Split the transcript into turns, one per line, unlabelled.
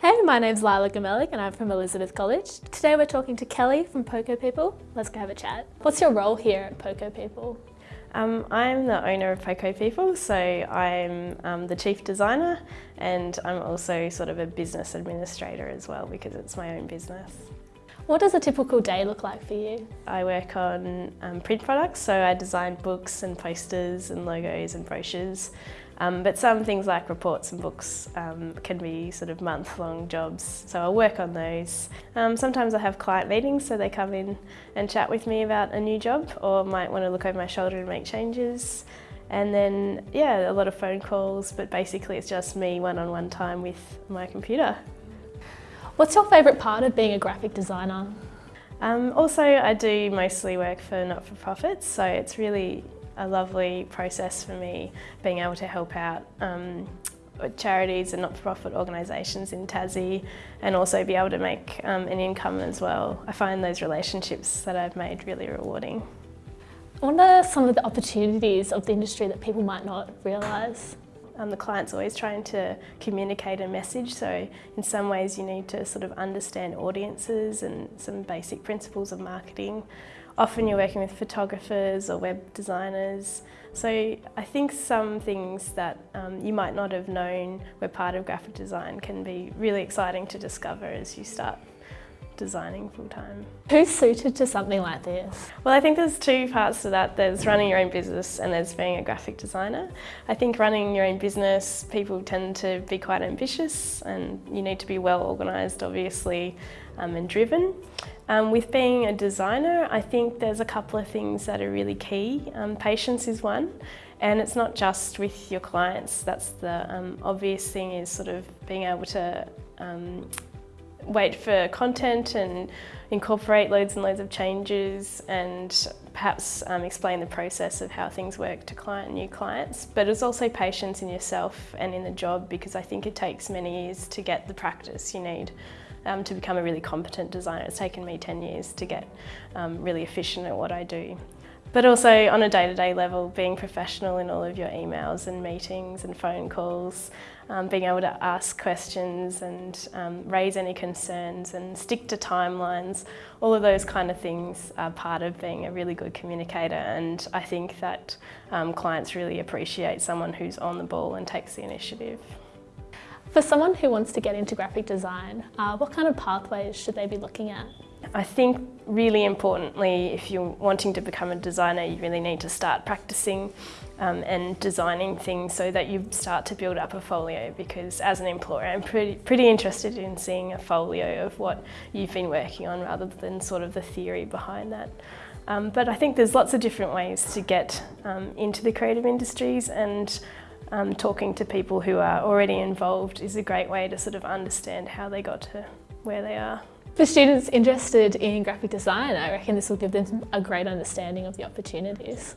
Hey, my name's Lila Gamelik and I'm from Elizabeth College. Today we're talking to Kelly from Poco People. Let's go have a chat. What's your role here at Poco People?
Um, I'm the owner of Poco People, so I'm um, the chief designer and I'm also sort of a business administrator as well because it's my own business.
What does a typical day look like for you?
I work on um, print products, so I design books and posters and logos and brochures. Um, but some things like reports and books um, can be sort of month-long jobs, so I'll work on those. Um, sometimes I have client meetings, so they come in and chat with me about a new job or might want to look over my shoulder and make changes. And then, yeah, a lot of phone calls, but basically it's just me one-on-one -on -one time with my computer.
What's your favourite part of being a graphic designer?
Um, also, I do mostly work for not-for-profits, so it's really a lovely process for me being able to help out um, charities and not-for-profit organisations in Tassie and also be able to make um, an income as well. I find those relationships that I've made really rewarding.
What are some of the opportunities of the industry that people might not realise?
Um, the client's always trying to communicate a message, so in some ways you need to sort of understand audiences and some basic principles of marketing. Often you're working with photographers or web designers, so I think some things that um, you might not have known were part of graphic design can be really exciting to discover as you start designing full time.
Who's suited to something like this?
Well, I think there's two parts to that. There's running your own business and there's being a graphic designer. I think running your own business, people tend to be quite ambitious and you need to be well organised, obviously, um, and driven. Um, with being a designer, I think there's a couple of things that are really key. Um, patience is one. And it's not just with your clients, that's the um, obvious thing is sort of being able to um, wait for content and incorporate loads and loads of changes and perhaps um, explain the process of how things work to client new clients. But it's also patience in yourself and in the job because I think it takes many years to get the practice you need um, to become a really competent designer. It's taken me 10 years to get um, really efficient at what I do. But also on a day-to-day -day level, being professional in all of your emails and meetings and phone calls, um, being able to ask questions and um, raise any concerns and stick to timelines, all of those kind of things are part of being a really good communicator and I think that um, clients really appreciate someone who's on the ball and takes the initiative.
For someone who wants to get into graphic design, uh, what kind of pathways should they be looking at?
I think really importantly, if you're wanting to become a designer, you really need to start practicing um, and designing things so that you start to build up a folio because as an employer, I'm pretty, pretty interested in seeing a folio of what you've been working on rather than sort of the theory behind that. Um, but I think there's lots of different ways to get um, into the creative industries and um, talking to people who are already involved is a great way to sort of understand how they got to where they are.
For students interested in graphic design, I reckon this will give them a great understanding of the opportunities.